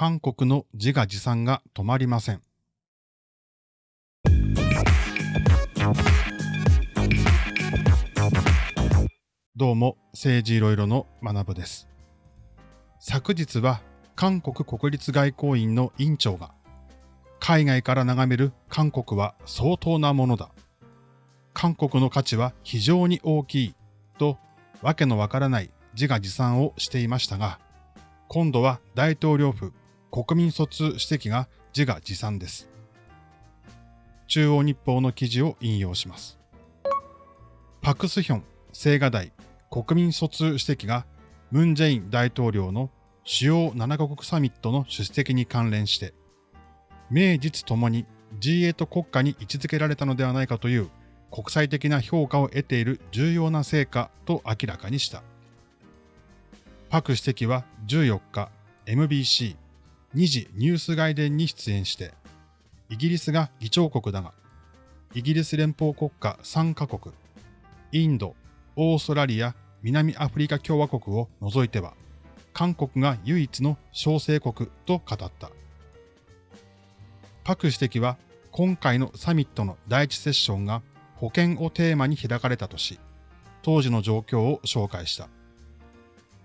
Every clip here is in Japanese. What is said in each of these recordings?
韓国の自画自賛が止まりません。どうも、政治いろいろの学部です。昨日は韓国国立外交院の院長が、海外から眺める韓国は相当なものだ。韓国の価値は非常に大きいと、わけのわからない自画自賛をしていましたが、今度は大統領府国民卒主席が自画自賛です。中央日報の記事を引用します。パクスヒョン青瓦台国民卒主席がムン・ジェイン大統領の主要7カ国サミットの出席に関連して、名実ともに G8 国家に位置づけられたのではないかという国際的な評価を得ている重要な成果と明らかにした。パク主席は14日、MBC、2次ニュース外伝に出演して、イギリスが議長国だが、イギリス連邦国家3カ国、インド、オーストラリア、南アフリカ共和国を除いては、韓国が唯一の小生国と語った。パク主席は今回のサミットの第一セッションが保険をテーマに開かれたとし、当時の状況を紹介した。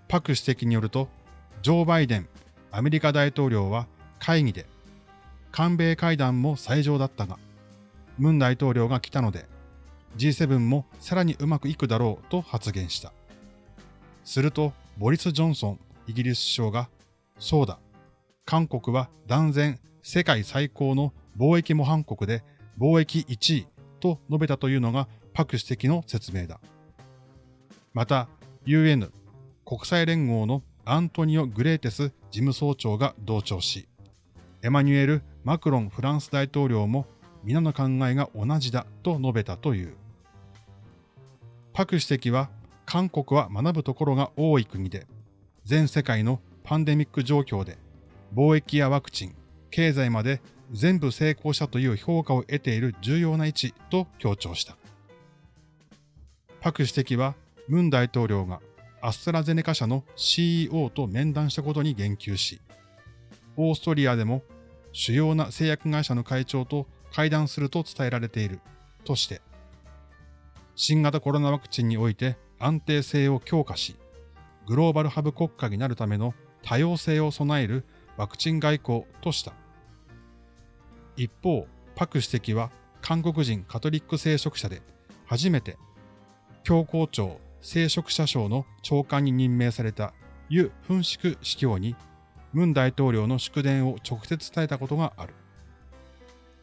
パク主席によると、ジョー・バイデン、アメリカ大統領は会議で、韓米会談も最上だったが、ムン大統領が来たので、G7 もさらにうまくいくだろうと発言した。すると、ボリス・ジョンソン、イギリス首相が、そうだ、韓国は断然世界最高の貿易模範国で貿易1位と述べたというのがパク主席の説明だ。また、UN 国際連合のアントニオ・グレーテス事務総長が同調し、エマニュエル・マクロンフランス大統領も皆の考えが同じだと述べたという。パク主席は韓国は学ぶところが多い国で、全世界のパンデミック状況で貿易やワクチン、経済まで全部成功したという評価を得ている重要な位置と強調した。パク主席はムン大統領がアストラゼネカ社の CEO と面談したことに言及し、オーストリアでも主要な製薬会社の会長と会談すると伝えられているとして、新型コロナワクチンにおいて安定性を強化し、グローバルハブ国家になるための多様性を備えるワクチン外交とした。一方、パク主席は韓国人カトリック聖職者で初めて教皇庁聖職者省の長官に任命されたユ・フンシク司教に、ムン大統領の祝電を直接伝えたことがある。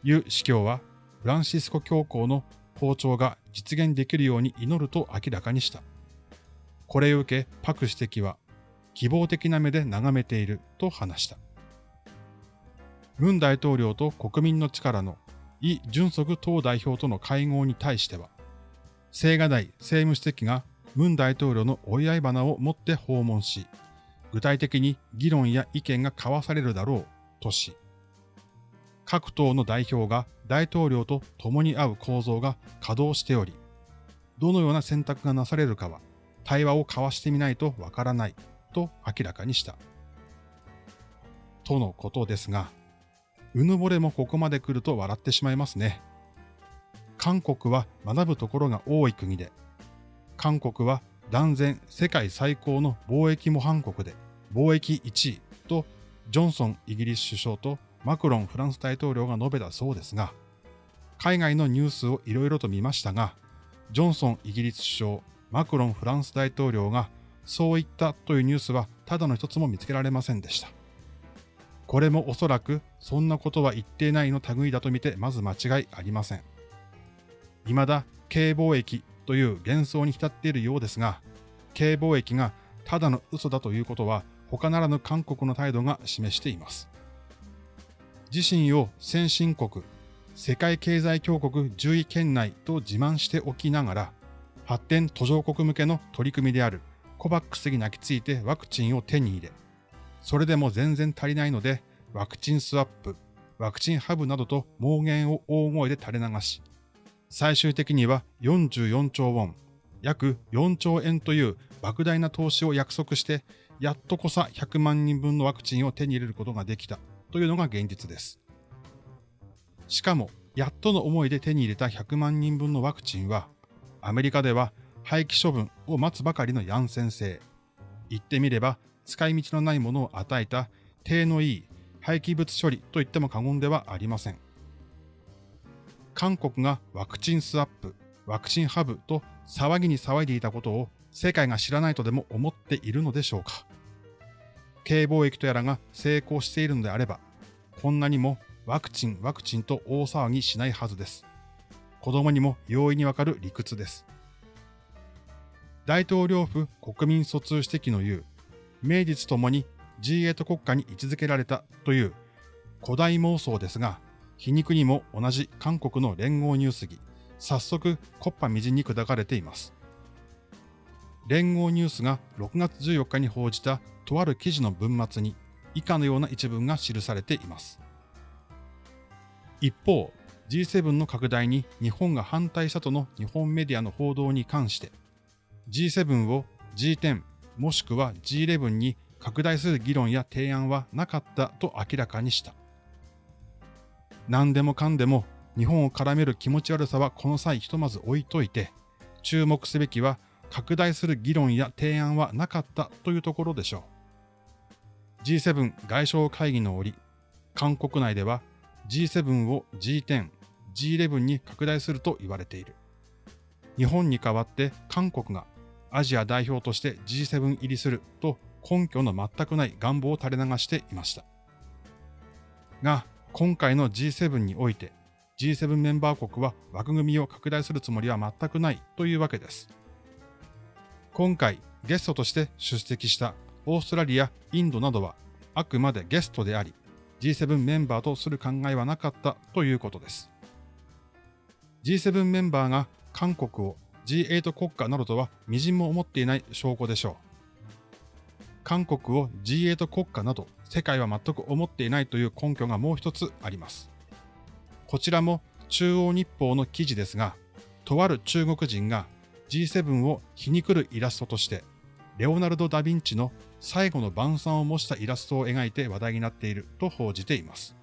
ユ司教は、フランシスコ教皇の訪朝が実現できるように祈ると明らかにした。これを受け、パク主席は、希望的な目で眺めていると話した。ムン大統領と国民の力のイ・ジュンソク党代表との会合に対しては、青瓦台政務主席がムン大統領のお祝い花を持って訪問し、具体的に議論や意見が交わされるだろうとし、各党の代表が大統領と共に会う構造が稼働しており、どのような選択がなされるかは対話を交わしてみないとわからないと明らかにした。とのことですが、うぬぼれもここまで来ると笑ってしまいますね。韓国は学ぶところが多い国で、韓国は断然世界最高の貿易模範国で貿易1位とジョンソンイギリス首相とマクロンフランス大統領が述べたそうですが、海外のニュースをいろいろと見ましたが、ジョンソンイギリス首相、マクロンフランス大統領がそう言ったというニュースはただの一つも見つけられませんでした。これもおそらくそんなことは言っていないの類だと見てまず間違いありません。未だ軽貿易という幻想に浸っているようですが、軽貿易がただの嘘だということは他ならぬ韓国の態度が示しています。自身を先進国、世界経済強国10位圏内と自慢しておきながら、発展途上国向けの取り組みであるコバックスに泣きついてワクチンを手に入れ、それでも全然足りないので、ワクチンスワップ、ワクチンハブなどと妄言を大声で垂れ流し、最終的には44兆ウォン、約4兆円という莫大な投資を約束してやっとこさ100万人分のワクチンを手に入れることができたというのが現実です。しかも、やっとの思いで手に入れた100万人分のワクチンは、アメリカでは廃棄処分を待つばかりのヤンセン製。言ってみれば、使い道のないものを与えた、低のいい廃棄物処理と言っても過言ではありません。韓国がワクチンスワップ、ワクチンハブと騒ぎに騒いでいたことを世界が知らないとでも思っているのでしょうか。経貿易とやらが成功しているのであれば、こんなにもワクチン、ワクチンと大騒ぎしないはずです。子供にも容易にわかる理屈です。大統領府国民疎通指摘の言う、名実ともに G8 国家に位置づけられたという古代妄想ですが、皮肉にも同じ韓国の連合ニュース儀、早速、コッパみじんに砕かれています。連合ニュースが6月14日に報じたとある記事の文末に以下のような一文が記されています。一方、G7 の拡大に日本が反対したとの日本メディアの報道に関して、G7 を G10 もしくは G11 に拡大する議論や提案はなかったと明らかにした。何でもかんでも日本を絡める気持ち悪さはこの際ひとまず置いといて、注目すべきは拡大する議論や提案はなかったというところでしょう。G7 外相会議の折、韓国内では G7 を G10、G11 に拡大すると言われている。日本に代わって韓国がアジア代表として G7 入りすると根拠の全くない願望を垂れ流していました。が、今回の G7 において G7 メンバー国は枠組みを拡大するつもりは全くないというわけです。今回ゲストとして出席したオーストラリア、インドなどはあくまでゲストであり G7 メンバーとする考えはなかったということです。G7 メンバーが韓国を G8 国家などとは微塵も思っていない証拠でしょう。韓国を G8 国家など世界は全く思っていないという根拠がもう一つあります。こちらも中央日報の記事ですが、とある中国人が G7 を皮肉るイラストとして、レオナルド・ダ・ヴィンチの最後の晩餐を模したイラストを描いて話題になっていると報じています。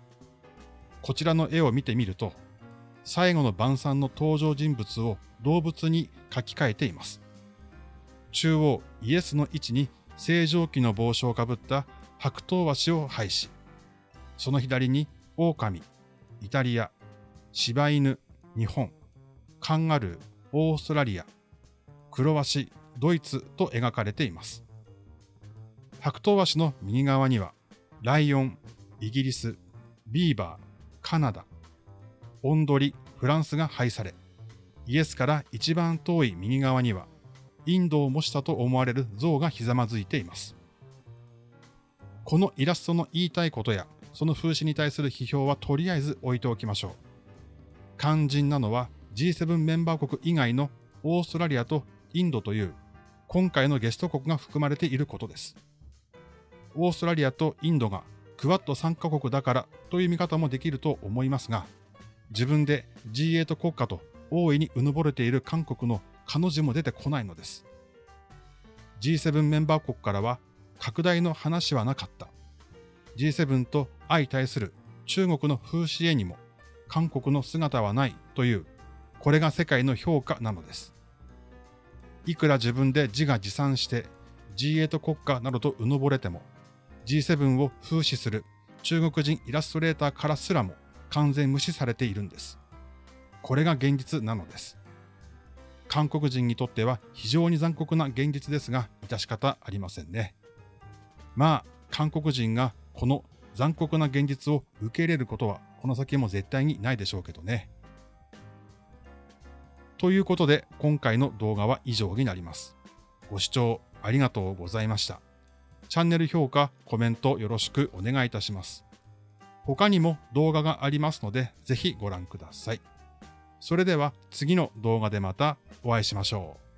こちらの絵を見てみると、最後の晩餐の登場人物を動物に書き換えています。中央イエスの位置に正常期の帽子をかぶった白頭鷲を配し、その左に狼、イタリア、柴犬、日本、カンガルー、オーストラリア、クロワシ、ドイツと描かれています。白頭鷲の右側には、ライオン、イギリス、ビーバー、カナダ、オンドリ、フランスが配され、イエスから一番遠い右側には、インドを模したと思われる像がひざまずいています。このイラストの言いたいことやその風刺に対する批評はとりあえず置いておきましょう。肝心なのは G7 メンバー国以外のオーストラリアとインドという今回のゲスト国が含まれていることです。オーストラリアとインドがクワッド参加国だからという見方もできると思いますが、自分で G8 国家と大いにうぬぼれている韓国の彼女も出てこないのです。G7 メンバー国からは拡大の話はなかった。G7 と相対する中国の風刺絵にも韓国の姿はないという、これが世界の評価なのです。いくら自分で自画自賛して G8 国家などとうぬぼれても G7 を風刺する中国人イラストレーターからすらも完全無視されているんです。これが現実なのです。韓国人にとっては非常に残酷な現実ですが、致し方ありませんね。まあ、韓国人がこの残酷な現実を受け入れることはこの先も絶対にないでしょうけどね。ということで今回の動画は以上になります。ご視聴ありがとうございました。チャンネル評価、コメントよろしくお願いいたします。他にも動画がありますのでぜひご覧ください。それでは次の動画でまたお会いしましょう。